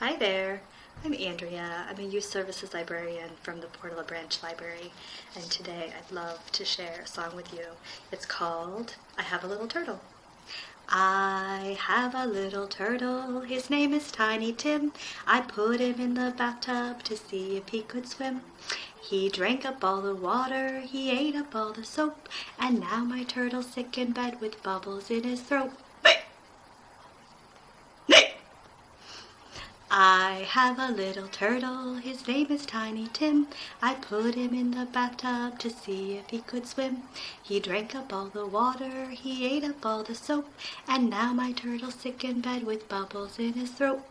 Hi there, I'm Andrea. I'm a youth services librarian from the Portola Branch Library, and today I'd love to share a song with you. It's called I Have a Little Turtle. I have a little turtle, his name is Tiny Tim. I put him in the bathtub to see if he could swim. He drank up all the water, he ate up all the soap, and now my turtle's sick in bed with bubbles in his throat. I have a little turtle, his name is Tiny Tim. I put him in the bathtub to see if he could swim. He drank up all the water, he ate up all the soap, and now my turtle's sick in bed with bubbles in his throat.